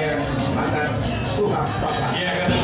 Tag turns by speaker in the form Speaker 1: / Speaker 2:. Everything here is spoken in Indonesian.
Speaker 1: yang mantan suka papa.